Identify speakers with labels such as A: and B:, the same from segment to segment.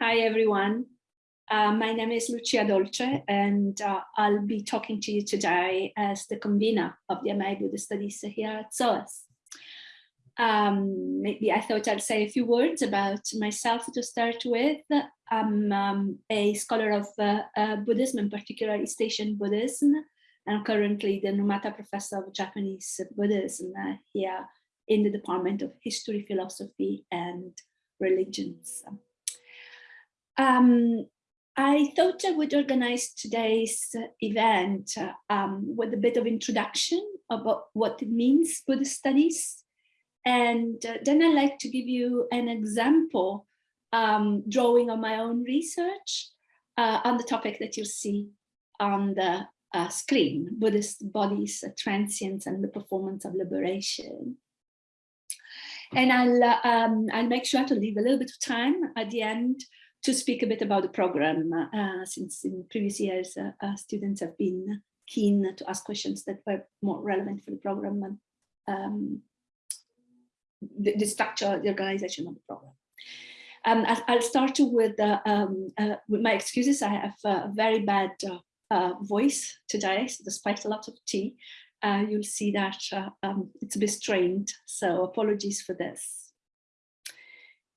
A: Hi, everyone. Uh, my name is Lucia Dolce, and uh, I'll be talking to you today as the convener of the MA Buddhist Studies here at SOAS. Um, maybe I thought I'd say a few words about myself to start with. I'm um, a scholar of uh, uh Buddhism, in particular East Asian Buddhism, and I'm currently the Numata Professor of Japanese Buddhism uh, here in the Department of History, Philosophy, and Religions. Um, I thought I would organize today's event um, with a bit of introduction about what it means Buddhist studies. And uh, then I'd like to give you an example um, drawing on my own research uh, on the topic that you'll see on the uh, screen, Buddhist bodies, uh, transience and the performance of liberation. And I'll, uh, um, I'll make sure to leave a little bit of time at the end to speak a bit about the program, uh, since in previous years uh, uh, students have been keen to ask questions that were more relevant for the program and um, the, the, structure, the organization of the program. Um, I'll start with, uh, um, uh, with my excuses. I have a very bad uh, voice today, so despite a lot of tea, you'll see that um, it's a bit strained, so apologies for this.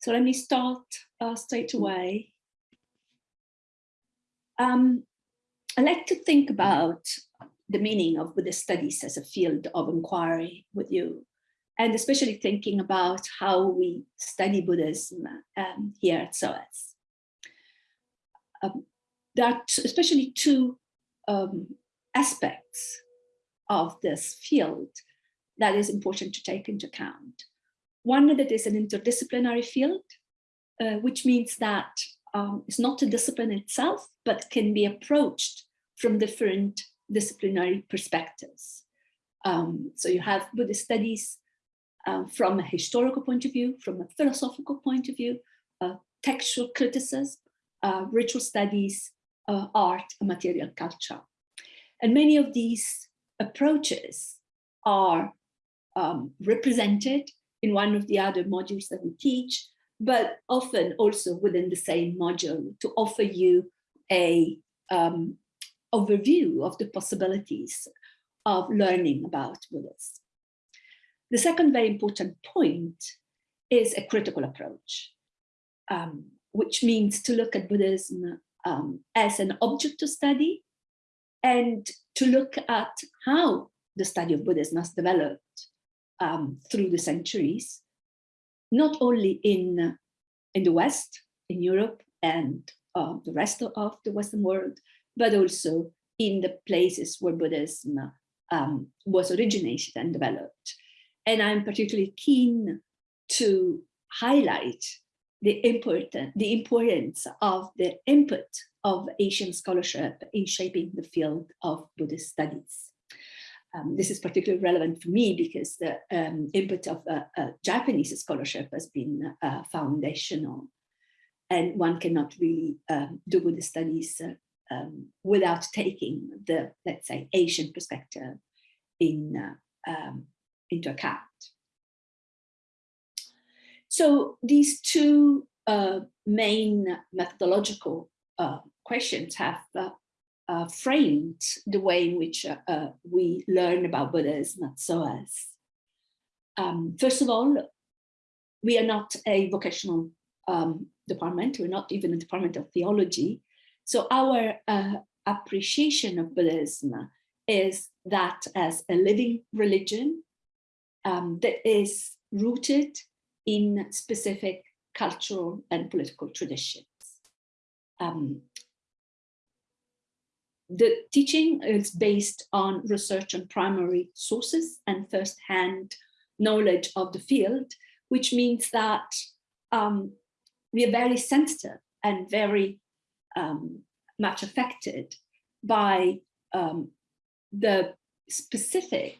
A: So let me start uh, straight mm. away. Um, I like to think about the meaning of Buddhist studies as a field of inquiry with you, and especially thinking about how we study Buddhism um, here at SOAS. Um, there are especially two um, aspects of this field that is important to take into account. One that is an interdisciplinary field, uh, which means that um, it's not a discipline itself, but can be approached from different disciplinary perspectives. Um, so you have Buddhist studies uh, from a historical point of view, from a philosophical point of view, uh, textual criticism, uh, ritual studies, uh, art, and material culture. And many of these approaches are um, represented in one of the other modules that we teach, but often also within the same module to offer you a um, overview of the possibilities of learning about Buddhism. The second very important point is a critical approach, um, which means to look at Buddhism um, as an object to study and to look at how the study of Buddhism has developed um, through the centuries, not only in, in the West, in Europe and uh, the rest of the Western world, but also in the places where Buddhism um, was originated and developed. And I'm particularly keen to highlight the important the importance of the input of Asian scholarship in shaping the field of Buddhist studies. Um, this is particularly relevant for me because the um, input of Japanese scholarship has been uh, foundational and one cannot really um, do Buddhist studies uh, um, without taking the, let's say, Asian perspective in, uh, um, into account. So these two uh, main methodological questions have uh, framed the way in which uh, uh, we learn about Buddhism at SOAS. Um, first of all, we are not a vocational um, department, we're not even a department of theology. So our uh, appreciation of Buddhism is that as a living religion um, that is rooted in specific cultural and political traditions. Um, the teaching is based on research on primary sources and first-hand knowledge of the field, which means that um, we are very sensitive and very um, much affected by um, the specific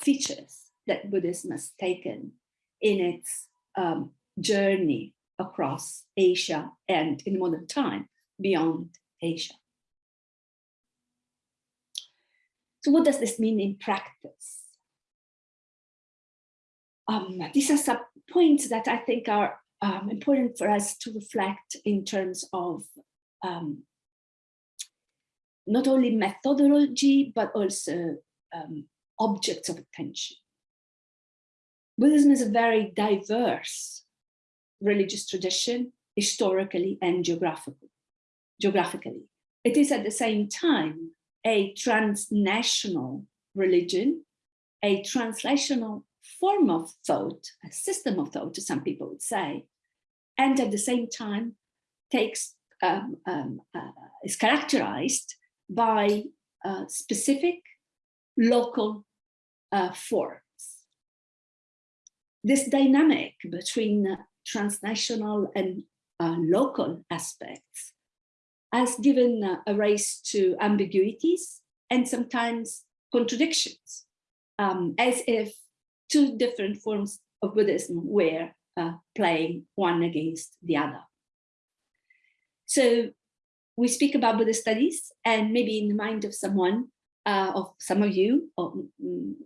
A: features that Buddhism has taken in its um, journey across Asia and in modern time beyond Asia. So what does this mean in practice? Um, these are some points that I think are um, important for us to reflect in terms of um, not only methodology, but also um, objects of attention. Buddhism is a very diverse religious tradition, historically and geographically. geographically. It is at the same time a transnational religion, a translational form of thought, a system of thought, some people would say, and at the same time takes um, um, uh, is characterized by uh, specific local uh, forms. This dynamic between transnational and uh, local aspects has given uh, a rise to ambiguities and sometimes contradictions, um, as if two different forms of Buddhism were uh, playing one against the other. So we speak about Buddhist studies and maybe in the mind of someone, uh, of some of you, or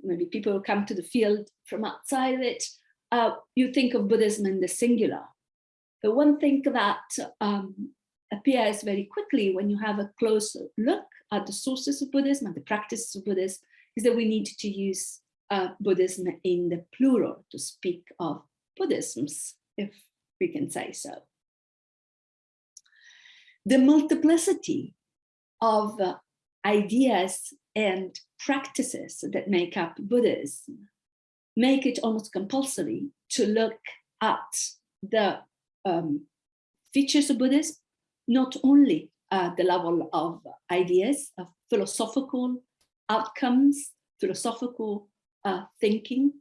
A: maybe people who come to the field from outside of it, uh, you think of Buddhism in the singular. But one thing that um, appears very quickly when you have a close look at the sources of Buddhism and the practices of Buddhism is that we need to use uh, Buddhism in the plural to speak of Buddhisms, if we can say so. The multiplicity of uh, ideas and practices that make up Buddhism make it almost compulsory to look at the um, features of Buddhism, not only at the level of ideas, of philosophical outcomes, philosophical uh, thinking,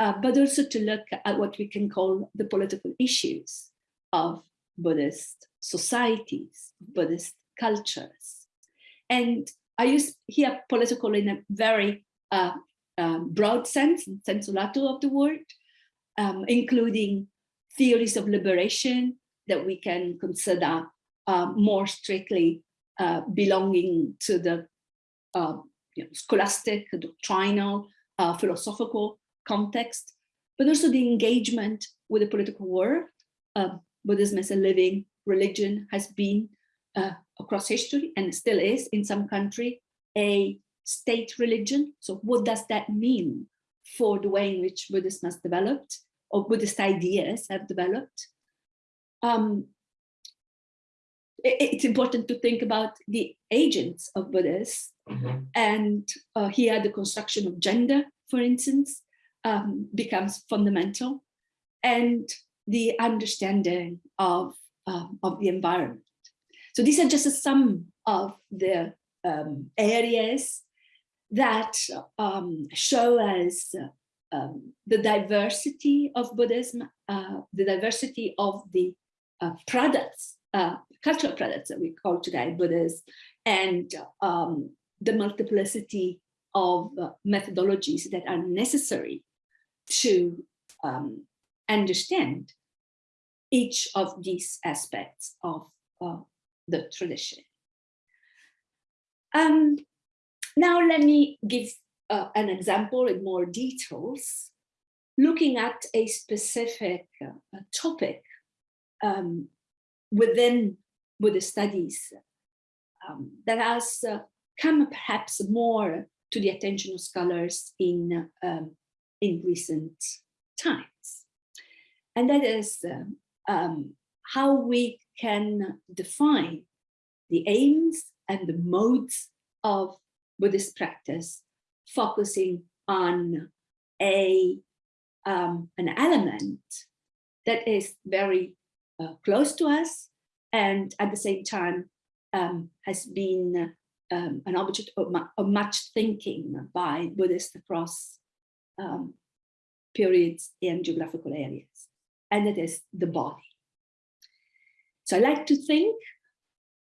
A: uh, but also to look at what we can call the political issues of Buddhist societies, Buddhist cultures. And I use here political in a very uh, um, broad sense, sensu lato of the word, um, including theories of liberation that we can consider uh, more strictly uh, belonging to the uh, you know, scholastic, doctrinal, uh, philosophical context, but also the engagement with the political world. Uh, Buddhism as a living religion has been uh, across history and still is in some country a state religion. So what does that mean for the way in which Buddhism has developed or Buddhist ideas have developed? Um, it's important to think about the agents of Buddhism mm -hmm. and uh, here the construction of gender, for instance, um, becomes fundamental and the understanding of, um, of the environment. So these are just some of the um, areas that um, show us um, the diversity of Buddhism, uh, the diversity of the uh, products, uh, cultural products that we call today Buddhism, and um, the multiplicity of uh, methodologies that are necessary to um, understand each of these aspects of uh, the tradition. Um, now let me give uh, an example in more details, looking at a specific uh, topic um, within Buddhist studies um, that has uh, come perhaps more to the attention of scholars in, um, in recent times. And that is um, how we can define the aims and the modes of Buddhist practice, focusing on a um, an element that is very uh, close to us and at the same time um, has been um, an object of, of, much thinking by Buddhists across um, periods and geographical areas, and it is the body. So I like to think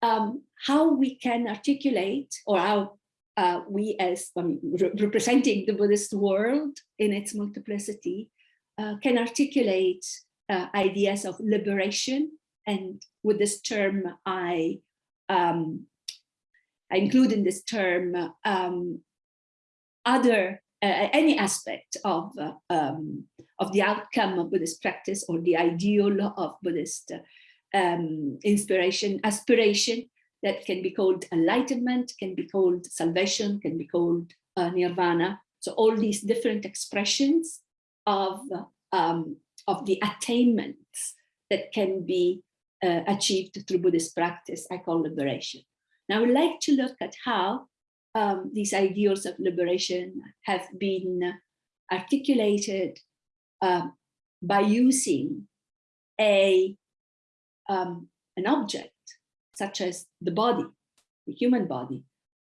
A: um, how we can articulate or how uh, we as re representing the Buddhist world in its multiplicity uh, can articulate uh, ideas of liberation and with this term I um, I include in this term um, other uh, any aspect of, uh, um, of the outcome of Buddhist practice or the ideal of Buddhist um, inspiration, aspiration that can be called enlightenment, can be called salvation, can be called uh, nirvana. So all these different expressions of, um, of the attainments that can be uh, achieved through Buddhist practice, I call liberation. Now I would like to look at how um, these ideals of liberation have been articulated uh, by using a um, an object such as the body, the human body,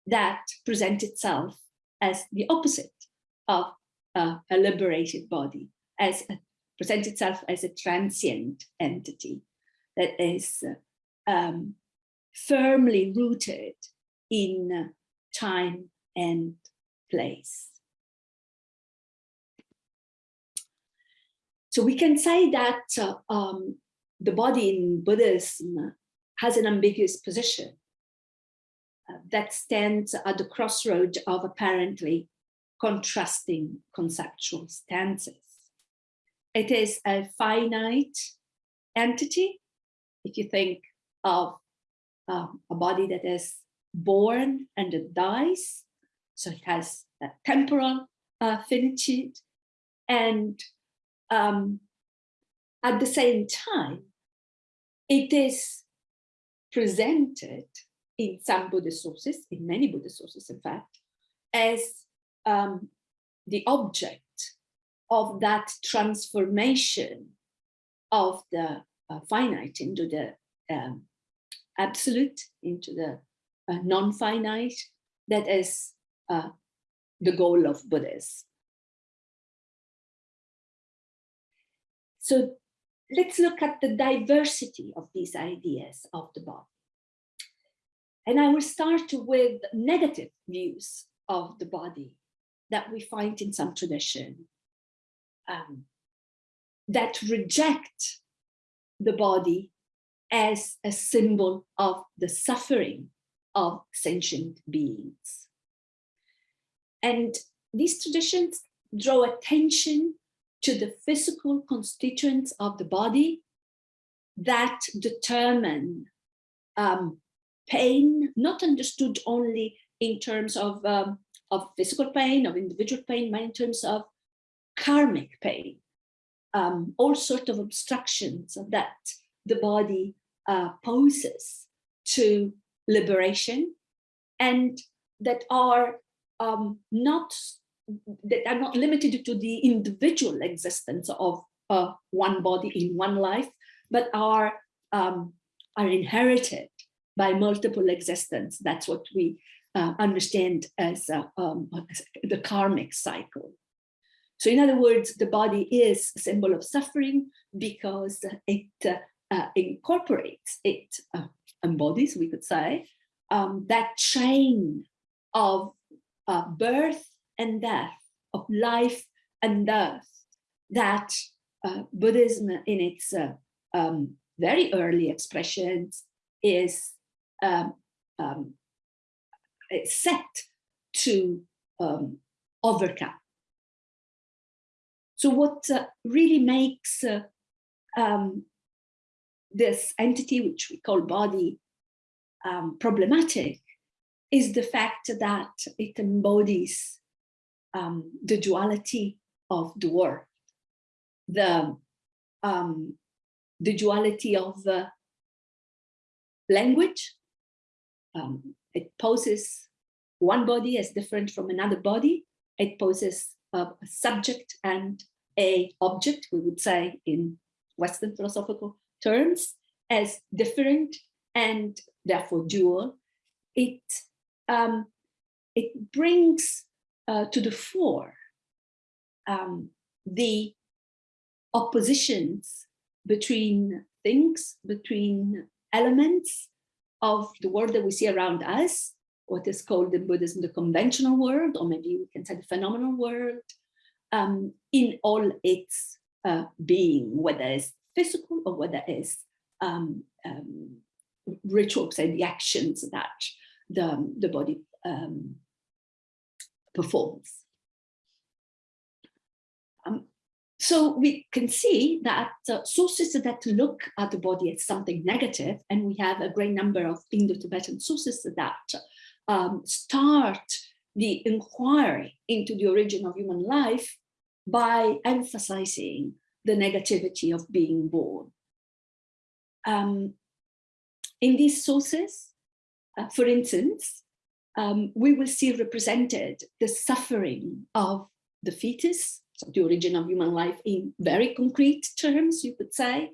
A: that presents itself as the opposite of uh, a liberated body, as presents itself as a transient entity that is um, firmly rooted in time and place. So we can say that uh, um, the body in Buddhism has an ambiguous position uh, that stands at the crossroad of apparently contrasting conceptual stances. It is a finite entity. If you think of um, a body that is born and it dies, so it has a temporal uh, finitude, and um, at the same time, it is presented in some Buddhist sources, in many Buddhist sources, in fact, as um, the object of that transformation of the finite into the um, absolute, into the uh, non-finite, that is uh, the goal of Buddhism. So let's look at the diversity of these ideas of the body. And I will start with negative views of the body that we find in some tradition um, that reject the body as a symbol of the suffering of sentient beings. And these traditions draw attention to the physical constituents of the body that determine um, pain, not understood only in terms of, um, of physical pain, of individual pain, but in terms of karmic pain, um, all sorts of obstructions that the body uh, poses to liberation and that are um, not that are not limited to the individual existence of uh, one body in one life, but are um, are inherited by multiple existence. That's what we uh, understand as, uh, um, the karmic cycle. So in other words, the body is a symbol of suffering because it uh, uh, incorporates, it uh, embodies, we could say, um, that chain of birth and death, of life and death, that uh, Buddhism in its uh, um, very early expressions is um, um, set to um, overcome. So what uh, really makes uh, um, this entity, which we call body, um, problematic is the fact that it embodies um, the duality of the world, the, um, the duality of the language. Um, it poses one body as different from another body. It poses a subject and a object, we would say in Western philosophical terms, as different and therefore dual. It, um, it brings uh, to the fore um, the oppositions between things, between elements of the world that we see around us, what is called in Buddhism the conventional world, or maybe we can say the phenomenal world, um, in all its uh, being, whether it's physical or whether it's um, um, rituals and the actions that the, the body um, performs. so we can see that uh, sources that look at the body as something negative, and we have a great number of Indo-Tibetan sources that um, start the inquiry into the origin of human life by emphasizing the negativity of being born. Um, in these sources, uh, for instance, um, we will see represented the suffering of the fetus, so the origin of human life in very concrete terms, you could say.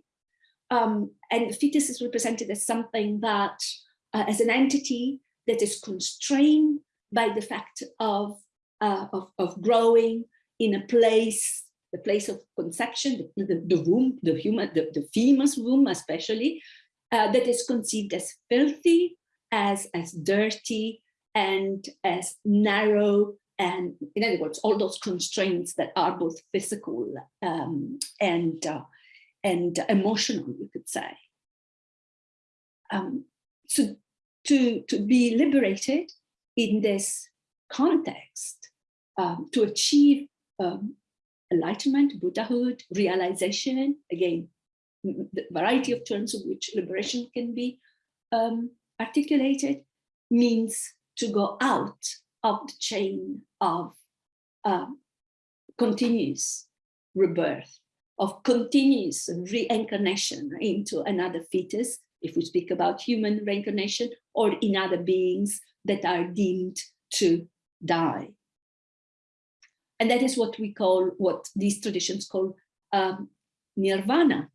A: Um, and the fetus is represented as something that, uh, as an entity that is constrained by the fact of, uh, of, of, growing in a place, the place of conception, the, the, the womb, the human, the, the female's womb especially, uh, that is conceived as filthy, as, as dirty, and as narrow, and in other words, all those constraints that are both physical um, and, uh, and emotional, you could say. Um, so to, to be liberated in this context, um, to achieve um, enlightenment, Buddhahood, realization, again, the variety of terms of which liberation can be um, articulated, means to go out of the chain of um, continuous rebirth, of continuous reincarnation into another fetus, if we speak about human reincarnation, or in other beings that are deemed to die. And that is what we call, what these traditions call um, nirvana.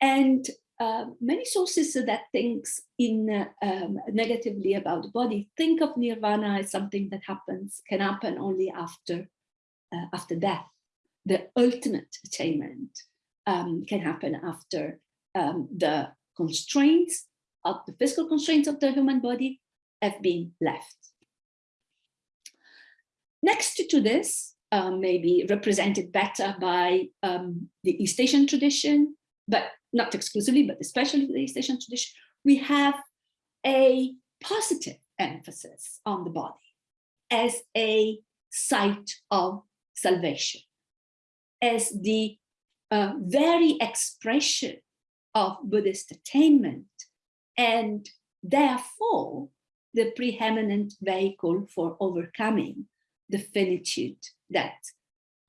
A: And uh, many sources that thinks in uh, um, negatively about the body think of nirvana as something that happens can happen only after uh, after death the ultimate attainment um, can happen after um, the constraints of the physical constraints of the human body have been left next to this uh, maybe represented better by um, the East Asian tradition but not exclusively, but especially the East Asian tradition, we have a positive emphasis on the body as a site of salvation, as the uh, very expression of Buddhist attainment, and therefore the preeminent vehicle for overcoming the finitude that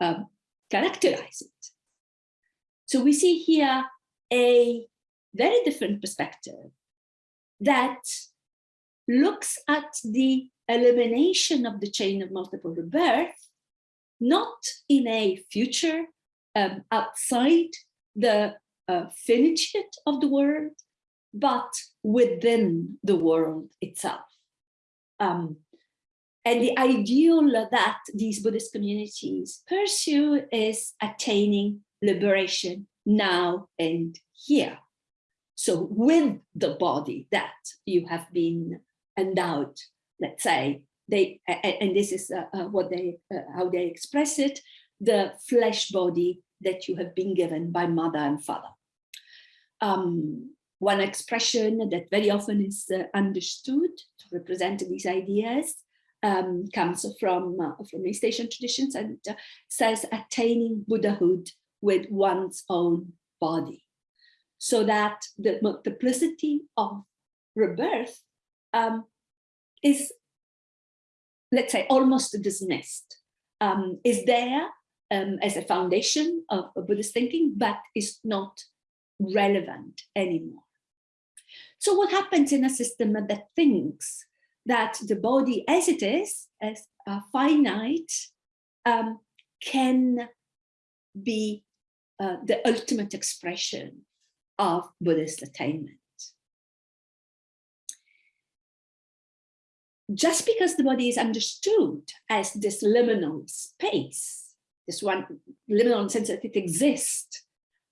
A: um, characterize it. So we see here a very different perspective that looks at the elimination of the chain of multiple rebirth, not in a future um, outside the uh, finitude of the world, but within the world itself. Um, and the ideal that these Buddhist communities pursue is attaining liberation now and here. So with the body that you have been endowed, let's say, they and this is uh, uh, what they uh, how they express it, the flesh body that you have been given by mother and father. Um, one expression that very often is understood to represent these ideas um, comes from uh, from East Asian traditions and uh, says attaining Buddhahood with one's own body so that the multiplicity of rebirth um, is, let's say, almost dismissed, um, is there um, as a foundation of, of Buddhist thinking, but is not relevant anymore. So what happens in a system that thinks that the body as it is, as finite, um, can be uh, the ultimate expression of Buddhist attainment. Just because the body is understood as this liminal space, this one liminal sense that it exists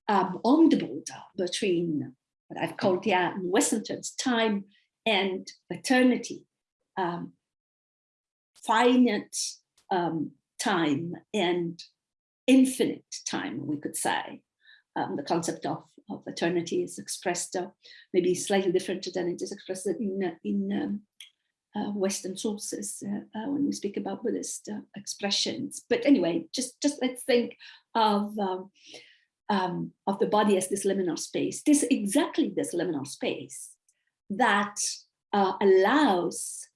A: um, on the border between what I've called in Western terms, time and eternity, um, finite um, time and infinite time, we could say. Um, the concept of, of eternity is expressed uh, maybe slightly different than it is expressed in, in um, uh, Western sources uh, uh, when we speak about Buddhist uh, expressions. But anyway, just, just let's think of, um, um, of the body as this liminal space. This exactly this liminal space that uh, allows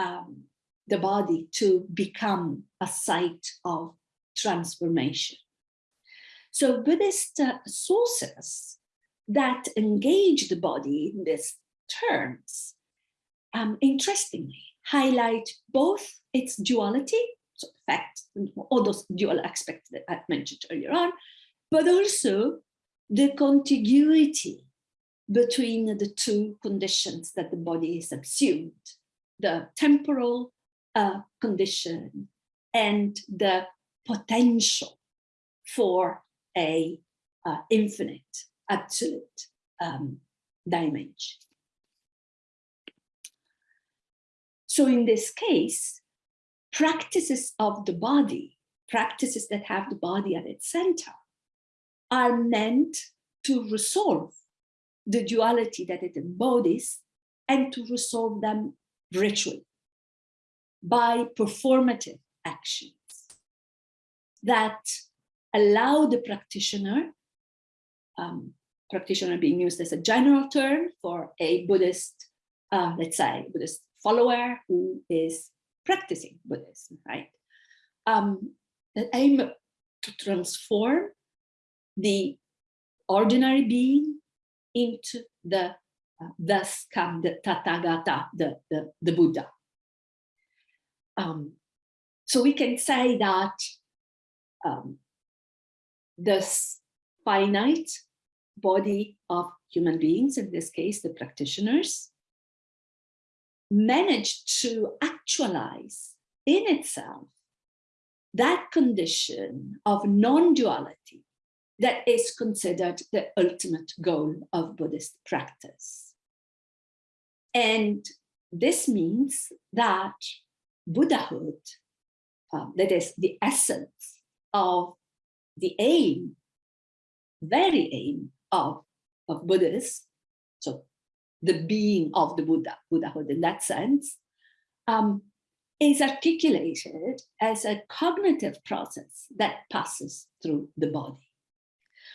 A: um, the body to become a site of transformation. So Buddhist uh, sources that engage the body in these terms um, interestingly highlight both its duality, so the fact, all those dual aspects that I mentioned earlier on, but also the contiguity between the two conditions that the body is subsumed, the temporal uh, condition and the potential for a uh, infinite, absolute um, dimension. So in this case, practices of the body, practices that have the body at its center, are meant to resolve the duality that it embodies and to resolve them ritually by performative actions that allow the practitioner, um, practitioner being used as a general term for a Buddhist, uh, let's say Buddhist follower who is practicing Buddhism, right? Um, that aim to transform the ordinary being into the thus come the Tathagata, the, the, the Buddha. Um, so we can say that um, this finite body of human beings, in this case, the practitioners, managed to actualize in itself that condition of non-duality that is considered the ultimate goal of Buddhist practice. And this means that Buddhahood, uh, that is the essence of the aim, very aim of, of Buddhists, so the being of the Buddha, Buddhahood in that sense, um, is articulated as a cognitive process that passes through the body.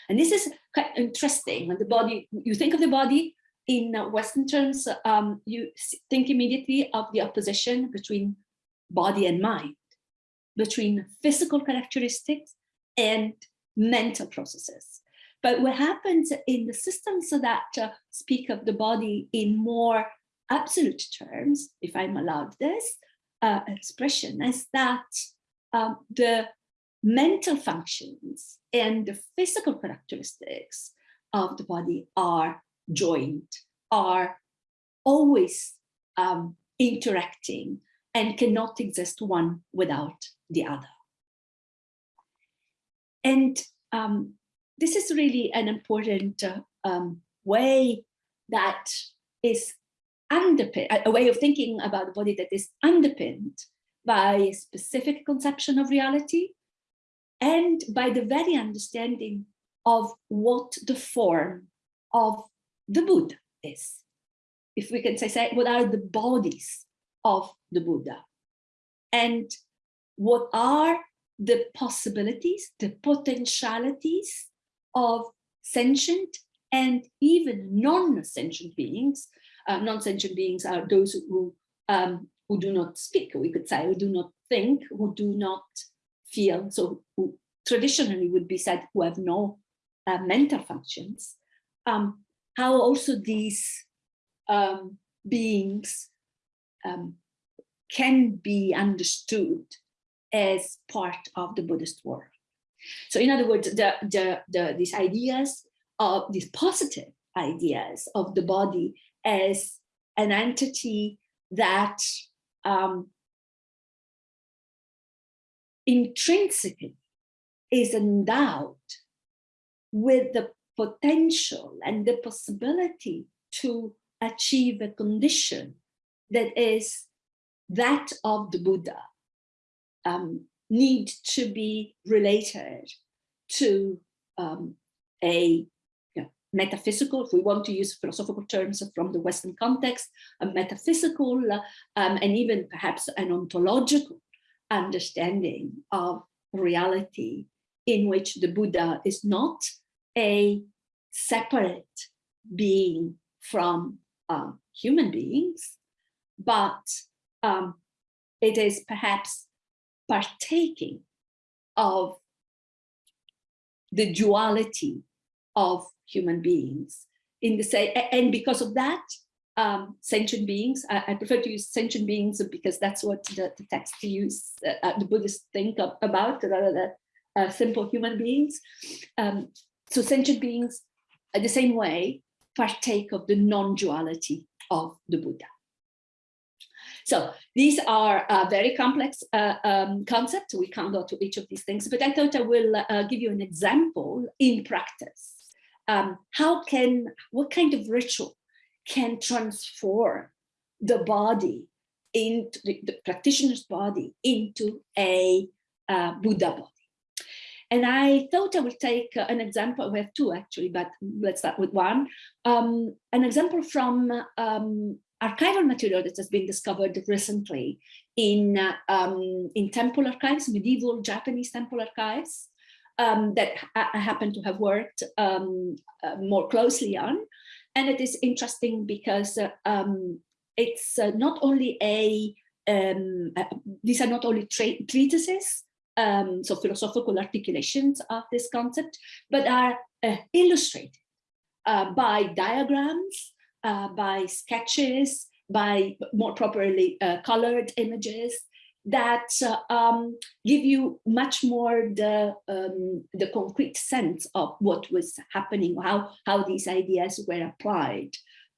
A: And this is quite interesting. When the body, you think of the body in Western terms, um, you think immediately of the opposition between body and mind, between physical characteristics and mental processes. But what happens in the systems that uh, speak of the body in more absolute terms, if I'm allowed this uh, expression, is that um, the mental functions and the physical characteristics of the body are joined, are always um, interacting and cannot exist one without the other. And um, this is really an important uh, um, way that is underpinned, a way of thinking about the body that is underpinned by a specific conception of reality and by the very understanding of what the form of the Buddha is. If we can say, say what are the bodies of the Buddha and what are the possibilities, the potentialities of sentient and even non-sentient beings. Uh, non-sentient beings are those who um, who do not speak, we could say, who do not think, who do not feel, so who traditionally would be said who have no uh, mental functions. Um, how also these um, beings um, can be understood as part of the Buddhist world. So in other words, the, the, the, these ideas of these positive ideas of the body as an entity that um, intrinsically is endowed with the potential and the possibility to achieve a condition that is that of the Buddha um, need to be related to um, a you know, metaphysical, if we want to use philosophical terms from the Western context, a metaphysical um, and even perhaps an ontological understanding of reality in which the Buddha is not a separate being from um, human beings, but um, it is perhaps partaking of the duality of human beings in the same and because of that um, sentient beings I, I, prefer to use sentient beings because that's what the, the text use uh, uh, the buddhists think of, about rather than uh, simple human beings. Um, so sentient beings the same way partake of the non-duality of the buddha so these are uh, very complex uh, um, concepts. We can't go to each of these things, but I thought I will uh, give you an example in practice. Um, how can, what kind of ritual can transform the body into the, the practitioner's body into a uh, Buddha body? And I thought I would take uh, an example, we have two actually, but let's start with one. Um, an example from um, archival material that has been discovered recently in, uh, um, in temple archives, medieval Japanese temple archives, um, that I, happen to have worked um, uh, more closely on. And it is interesting because uh, um, it's uh, not only a, uh, these are not only treatises, um, so philosophical articulations of this concept, but are uh, illustrated by diagrams, uh, by sketches, by more properly uh, colored images that uh, um, give you much more the um, the concrete sense of what was happening, how how these ideas were applied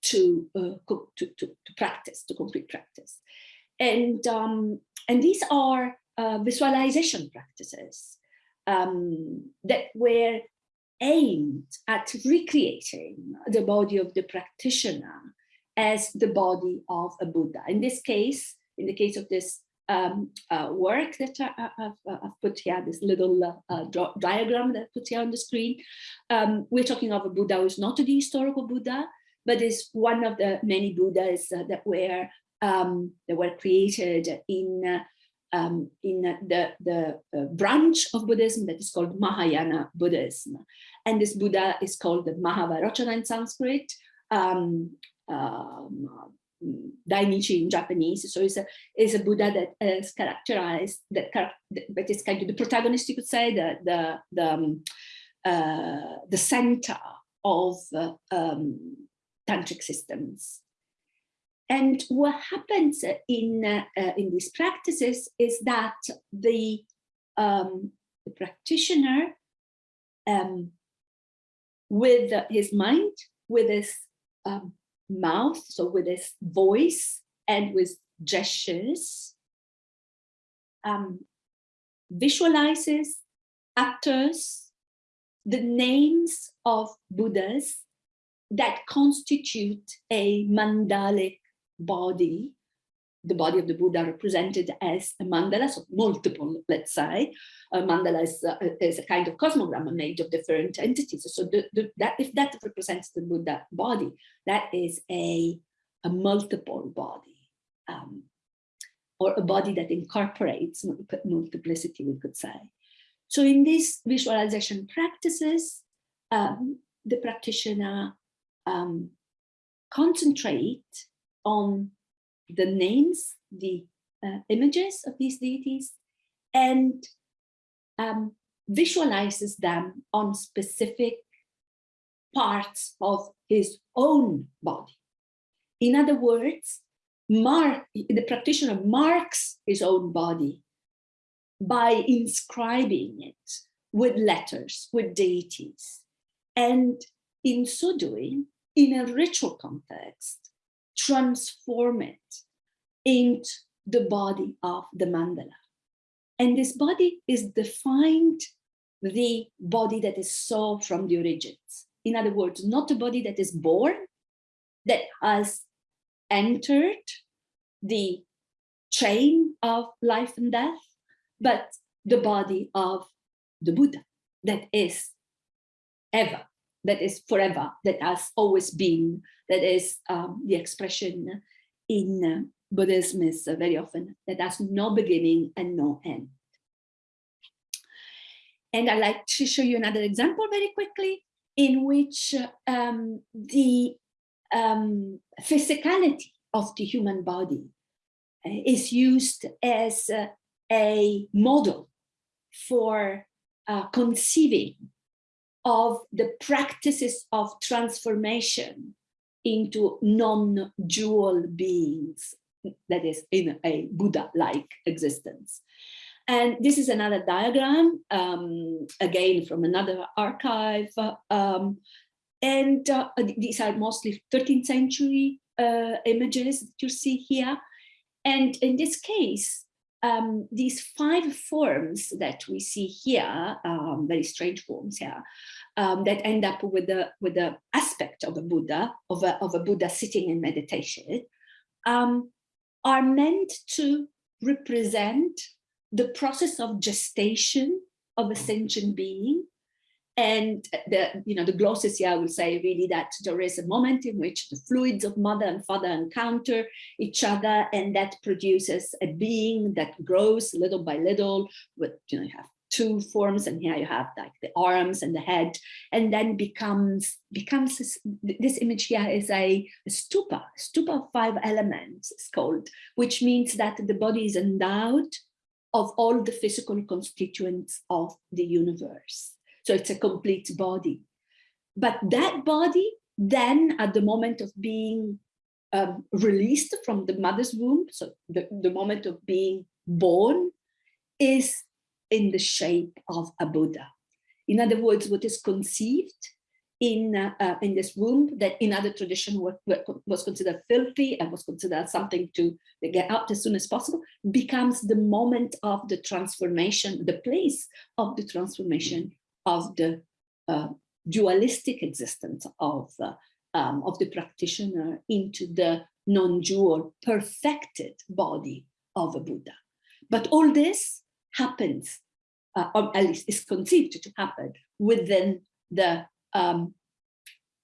A: to uh, to, to, to, practice, to concrete practice, and um, and these are uh, visualization practices um, that were aimed at recreating the body of the practitioner as the body of a Buddha. In this case, in the case of this um, uh, work that I, have put here, this little uh, diagram that I put here on the screen, um, we're talking of a Buddha who is not the historical Buddha, but is one of the many Buddhas uh, that were um, that were created in uh, um, in the, the uh, branch of Buddhism that is called Mahayana Buddhism. And this Buddha is called the Mahavairocana in Sanskrit, um, um, Dainichi in Japanese. So it's a, it's a Buddha that is characterized, that, that is kind of the protagonist, you could say, the, the, the, um, uh, the center of uh, um, tantric systems. And what happens in, uh, in these practices is that the, um, the practitioner, um, with his mind, with his um, mouth, so with his voice and with gestures, um, visualizes, utters the names of Buddhas that constitute a mandalic body, the body of the Buddha represented as a mandala, so multiple, let's say. A mandala is, uh, is a kind of cosmogram made of different entities. So the, the, that if that represents the Buddha body, that is a, a multiple body, um, or a body that incorporates multiplicity, we could say. So in these visualization practices, um, the practitioner um, concentrate on the names, the uh, images of these deities, and um, visualizes them on specific parts of his own body. In other words, mark, the practitioner marks his own body by inscribing it with letters, with deities. And in so doing, in a ritual context, transform it into the body of the mandala. And this body is defined the body that is so from the origins. In other words, not a body that is born, that has entered the chain of life and death, but the body of the Buddha that is ever that is forever, that has always been, that is um, the expression in uh, Buddhism is uh, very often that has no beginning and no end. And I'd like to show you another example very quickly in which um, the um, physicality of the human body uh, is used as uh, a model for uh, conceiving of the practices of transformation into non-dual beings, that is in a Buddha-like existence. And this is another diagram, um, again from another archive. Um, and uh, these are mostly 13th century uh, images that you see here. And in this case, um, these five forms that we see here, um, very strange forms here, um, that end up with the with the aspect of a Buddha, of a, of a Buddha sitting in meditation, um, are meant to represent the process of gestation of a sentient being. And the, you know, the glosses here will say really that there is a moment in which the fluids of mother and father encounter each other and that produces a being that grows little by little with, you know, you have two forms and here you have like the arms and the head and then becomes becomes this, this image here is a, a stupa stupa of five elements it's called which means that the body is endowed of all the physical constituents of the universe so it's a complete body. But that body then at the moment of being um, released from the mother's womb, so the, the moment of being born is in the shape of a Buddha. In other words, what is conceived in uh, uh, in this womb that in other tradition was, was considered filthy and was considered something to get out as soon as possible becomes the moment of the transformation, the place of the transformation of the uh, dualistic existence of, uh, um, of the practitioner into the non-dual perfected body of a Buddha. But all this happens, uh, or at least is conceived to happen within the um,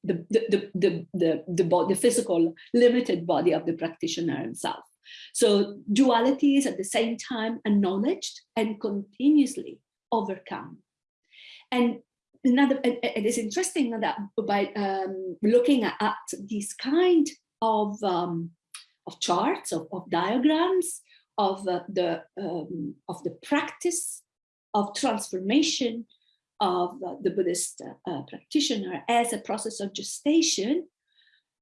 A: the, the, the, the, the, the, physical limited body of the practitioner himself. So duality is at the same time acknowledged and continuously overcome. And another, it is interesting that by um, looking at, at these kind of, um, of charts, of, of diagrams, of the um, of the practice of transformation of the Buddhist uh, practitioner as a process of gestation,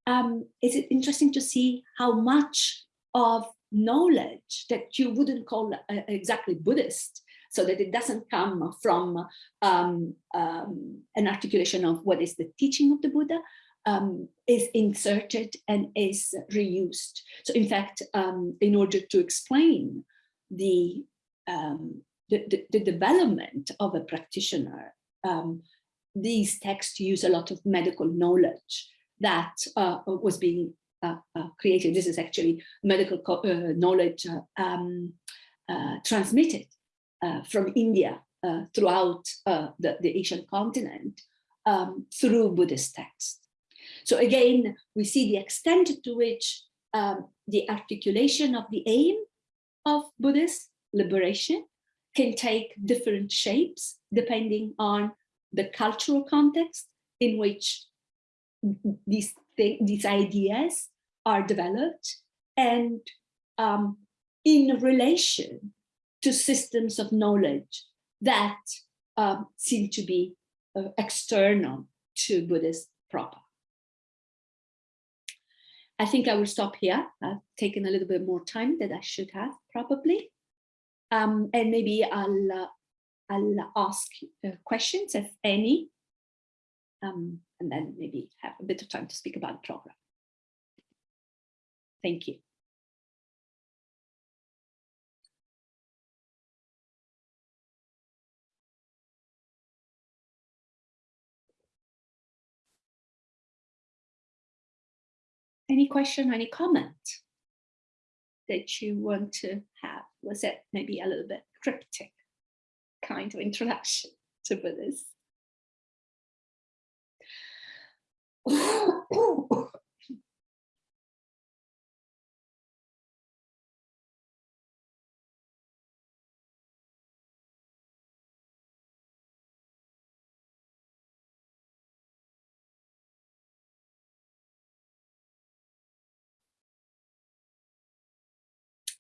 A: um, is it interesting to see how much of knowledge that you wouldn't call uh, exactly Buddhist so that it doesn't come from um, um, an articulation of what is the teaching of the Buddha, um, is inserted and is reused. So in fact, um, in order to explain the, um, the, the, the, development of a practitioner, um, these texts use a lot of medical knowledge that uh, was being uh, uh, created. This is actually medical uh, knowledge uh, um, uh, transmitted from India throughout the, the Asian continent um, through Buddhist texts. So again, we see the extent to which um, the articulation of the aim of Buddhist liberation can take different shapes depending on the cultural context in which these, these ideas are developed and um, in relation to systems of knowledge that um, seem to be uh, external to Buddhist proper. I think I will stop here. I've taken a little bit more time than I should have probably. Um, and maybe I'll, uh, I'll ask uh, questions, if any, um, and then maybe have a bit of time to speak about the program. Thank you. Any question, any comment that you want to have? Was it maybe a little bit cryptic kind of introduction to Buddhism?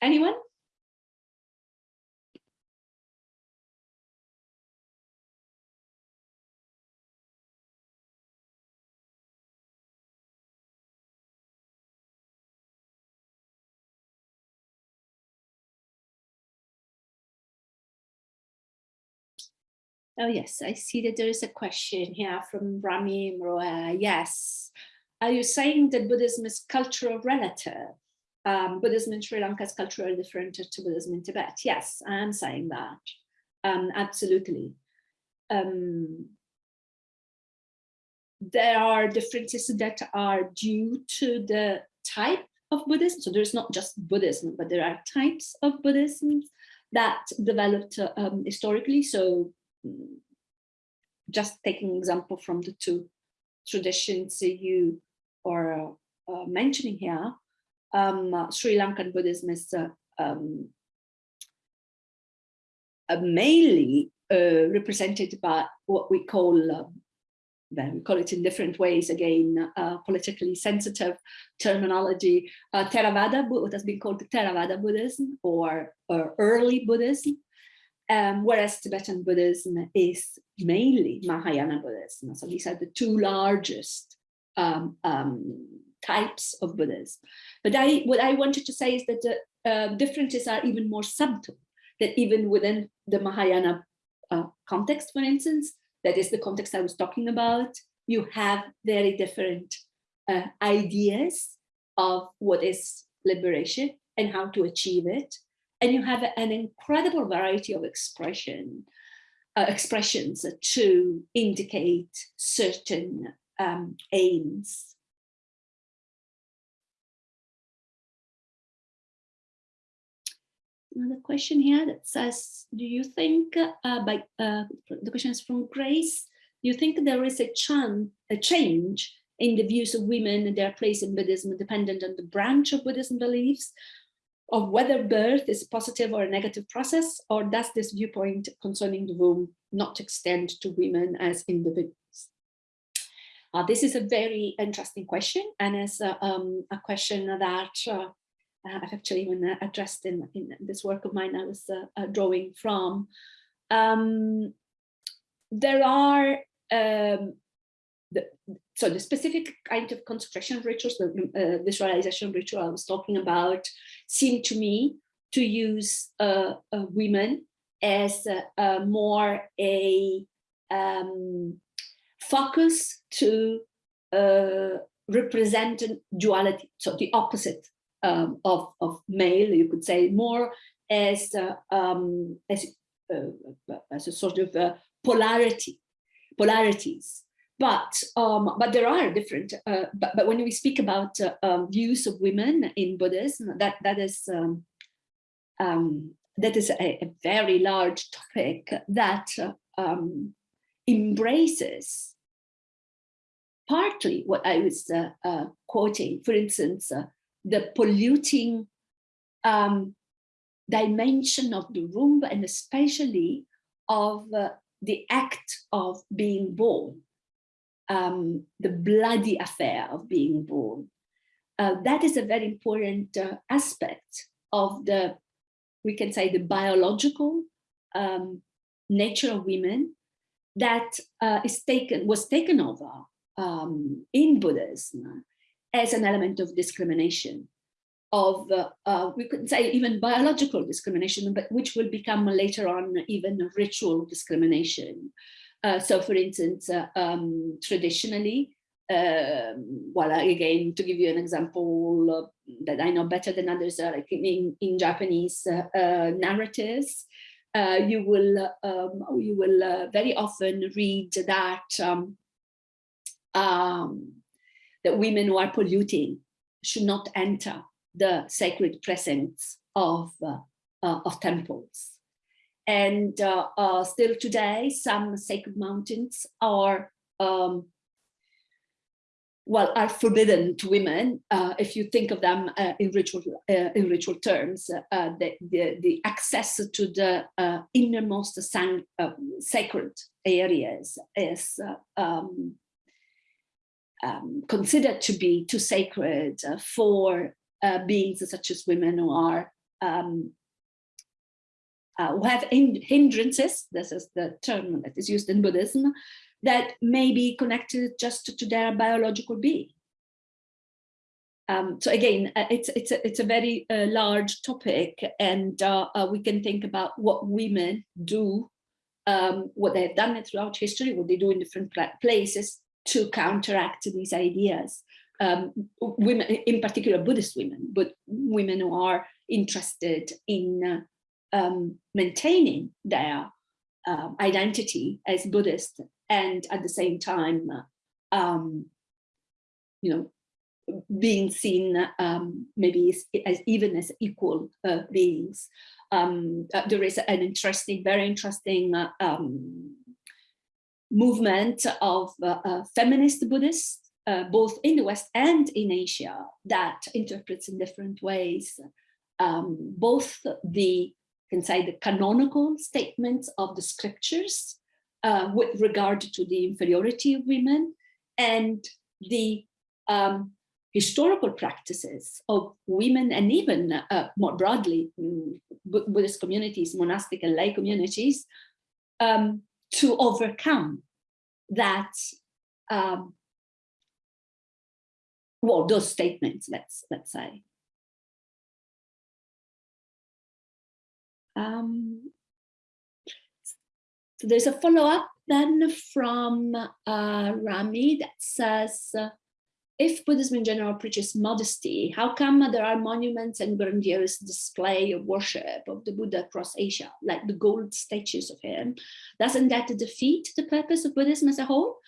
A: Anyone? Oh, yes, I see that there is a question here from Rami Mroa. Yes. Are you saying that Buddhism is cultural relative? Um, Buddhism in Sri Lanka is culturally different to Buddhism in Tibet. Yes, I am saying that. Um, absolutely. Um, there are differences that are due to the type of Buddhism. So there's not just Buddhism, but there are types of Buddhism that developed um, historically. So just taking example from the two traditions you are uh, mentioning here, um, Sri Lankan Buddhism is um, uh, mainly uh, represented by what we call, um, well, we call it in different ways, again, uh, politically sensitive terminology, uh, Theravada, what has been called Theravada Buddhism or, or early Buddhism um, whereas Tibetan Buddhism is mainly Mahayana Buddhism. So these are the two largest um, um, types of Buddhas. But I, what I wanted to say is that the uh, differences are even more subtle, that even within the Mahayana uh, context, for instance, that is the context I was talking about, you have very different uh, ideas of what is liberation and how to achieve it and you have an incredible variety of expression uh, expressions to indicate certain um, aims. Another question here that says, do you think, uh, by uh, the question is from Grace, do you think there is a, chan a change in the views of women and their place in Buddhism dependent on the branch of Buddhism beliefs of whether birth is a positive or a negative process, or does this viewpoint concerning the womb not extend to women as individuals? Uh, this is a very interesting question, and it's a, um, a question that uh, I've actually even addressed in, in this work of mine I was uh, drawing from. Um, there are um, the, so the specific kind of concentration rituals, the uh, visualization ritual I was talking about, seem to me to use uh, uh, women as more a um, focus to uh, represent duality, so the opposite um, of, of male, you could say, more as, uh, um, as, uh, as a sort of polarity, polarities but um, but there are different. Uh, but but when we speak about uh, um, views of women in Buddhism, that that is um, um that is a, a, very large topic that um, embraces partly what I was uh, uh quoting. For instance, uh, the polluting um, dimension of the womb, and especially of uh, the act of being born um, the bloody affair of being born. Uh, that is a very important uh, aspect of the, we can say the biological um, nature of women that uh, is taken, was taken over um, in Buddhism as an element of discrimination of, uh, uh, we could say even biological discrimination, but which will become later on even ritual discrimination. Uh, so for instance, uh, um, traditionally, um, well, again, to give you an example uh, that I know better than others, like in, in Japanese narratives, you will um, you will very often read that um, um, that women who are polluting should not enter the sacred presence of uh, uh, of temples. And uh, uh, still today, some sacred mountains are um, well, are forbidden to women, uh, if you think of them uh, in ritual in ritual terms, the, the, the access to the innermost sacred areas is um, um, considered to be too sacred for beings such as women who are um, who have hindrances. This is the term that is used in Buddhism that may be connected just to their biological being. Um, so again, uh, it's it's a, it's a very uh, large topic, and uh, uh, we can think about what women do, um, what they've done throughout history, what they do in different places to counteract these ideas. Um, women, in particular, Buddhist women, but women who are interested in uh, um, maintaining their uh, identity as Buddhist and at the same time, um, you know, being seen um, maybe as, as, even as equal uh, beings. Um, uh, there is an interesting, very interesting uh, um, movement of uh, uh, feminist Buddhists, uh, both in the West and in Asia, that interprets in different ways um, both the, say, the canonical statements of the scriptures uh, with regard to the inferiority of women and the um, historical practices of women and even uh, more broadly mm, Buddhist communities, monastic and lay communities, um, to overcome that, um, well, those statements, let's, let's say. Um, so there's a follow-up then from uh, Rami that says, uh, if Buddhism in general preaches modesty, how come there are monuments and grandiose display of worship of the Buddha across Asia, like the gold statues of him? Doesn't that defeat the purpose of Buddhism as a whole?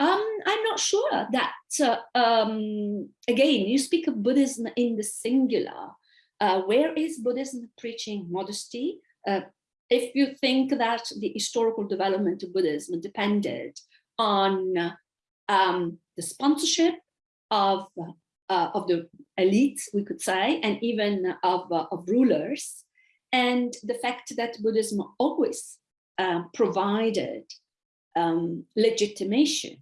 A: Um, I'm not sure that, uh, um, again, you speak of Buddhism in the singular. Uh, where is Buddhism preaching modesty? Uh, if you think that the historical development of Buddhism depended on um, the sponsorship of, uh, of the elites, we could say, and even of, uh, of rulers, and the fact that Buddhism always um, provided um, legitimation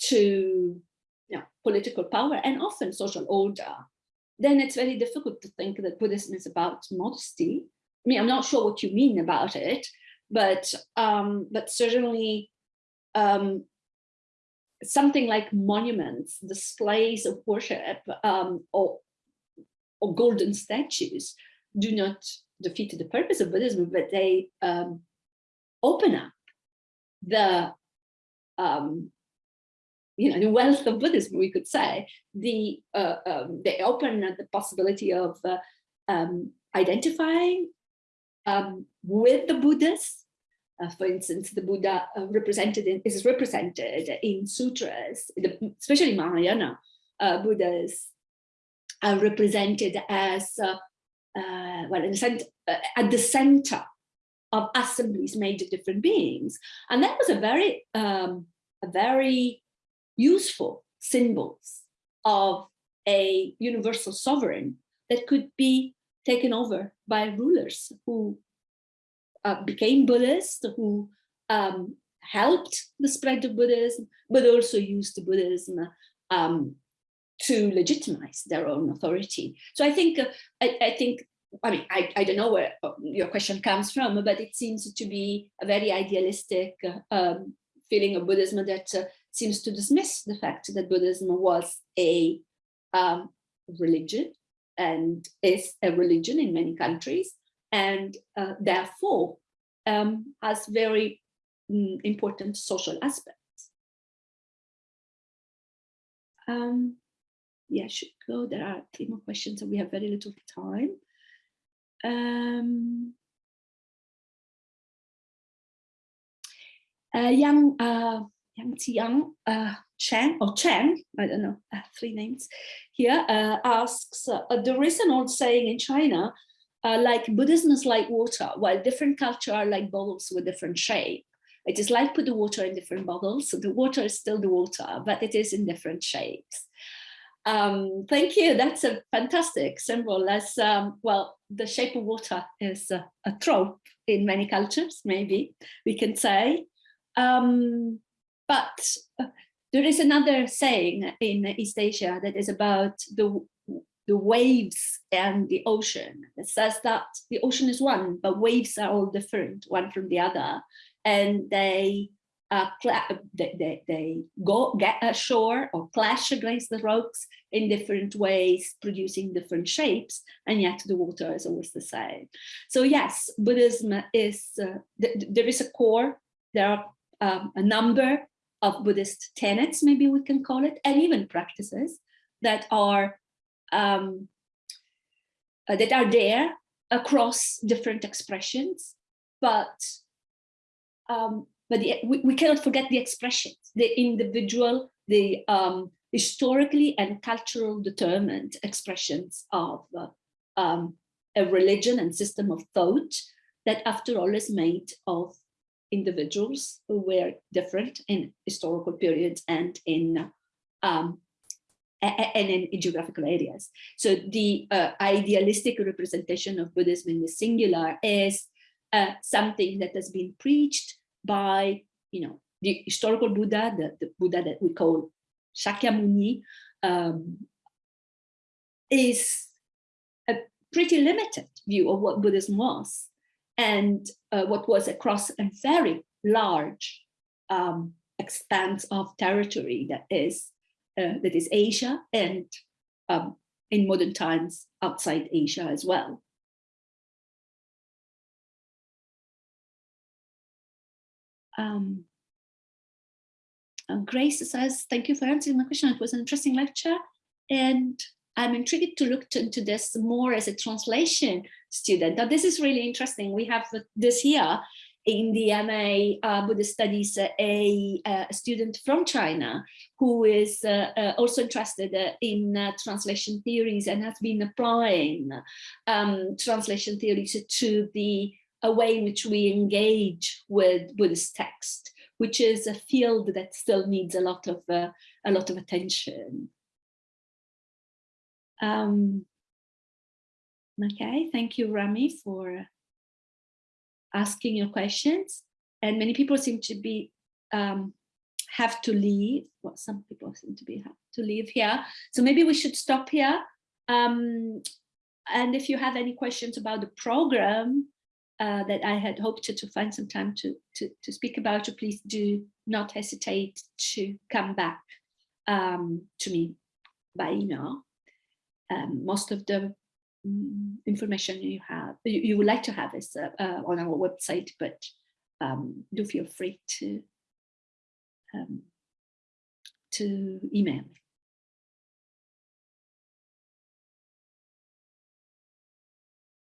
A: to you know, political power and often social order, then it's very difficult to think that Buddhism is about modesty. I mean, I'm not sure what you mean about it, but um, but certainly um, something like monuments, displays of worship, um, or or golden statues do not defeat the purpose of Buddhism, but they um, open up the um, you know the wealth of Buddhism, we could say. The uh, um, they open the possibility of uh, um, identifying um, with the Buddhas. Uh, for instance, the Buddha uh, represented in, is represented in sutras, especially Mahayana uh, Buddhas are represented as, uh, uh, well, in a sense, uh, at the center of assemblies made of different beings. And that was a very, um, a very useful symbols of a universal sovereign that could be taken over by rulers who uh, became Buddhist, who um, helped the spread of Buddhism, but also used Buddhism um, to legitimize their own authority. So I think, uh, I, I, think, I mean, I, I don't know where uh, your question comes from, but it seems to be a very idealistic um, feeling of Buddhism that uh, seems to dismiss the fact that Buddhism was a um, religion and is a religion in many countries and uh, therefore um, has very mm, important social aspects. Um, yeah, I should go. There are three more questions and we have very little time. Um, uh, Yang, uh, Yang Tiang, uh, or Chang, I don't know, uh, three names here, uh, asks, uh, there is an old saying in China, uh, like Buddhism is like water, while different culture are like bubbles with different shape. It is like put the water in different bottles, so the water is still the water, but it is in different shapes. Um, thank you. That's a fantastic symbol. As um, well, the shape of water is a, a, trope in many cultures, maybe we can say. Um, but uh, there is another saying in East Asia that is about the the waves and the ocean. It says that the ocean is one, but waves are all different, one from the other, and they uh, they, they, they, go get ashore or clash against the rocks in different ways, producing different shapes, and yet the water is always the same. So yes, Buddhism is, uh, th there is a core, there are um, a number of Buddhist tenets, maybe we can call it, and even practices that are um, uh, that are there across different expressions, but um, but the, we, we, cannot forget the expressions, the individual, the um, historically and cultural determined expressions of uh, um, a religion and system of thought that after all is made of individuals who were different in historical periods and in um, and in geographical areas. So the uh, idealistic representation of Buddhism in the singular is uh, something that has been preached by, you know, the historical Buddha, the, the Buddha that we call Shakyamuni, um, is a pretty limited view of what Buddhism was and uh, what was across a very large um, expanse of territory that is that is Asia and um, in modern times outside Asia as well. Um, Grace says, thank you for answering my question. It was an interesting lecture and I'm intrigued to look into this more as a translation student. Now, this is really interesting. We have this here in the MA uh, Buddhist Studies, uh, a, a, student from China who is uh, uh also interested uh, in uh, translation theories and has been applying um, translation theories to the a way in which we engage with Buddhist text, which is a field that still needs a lot of a lot of attention. Um, okay, thank you, Rami, for asking your questions. And many people seem to be um, have to leave. Well, some people seem to be have to leave here. So maybe we should stop here. Um, and if you have any questions about the program uh, that I had hoped to, to find some time to, to, to speak about, so please do not hesitate to come back um, to me by email. Um, most of the information you have you, you, would like to have is uh, uh, on our website but um, do feel free to um, to email. me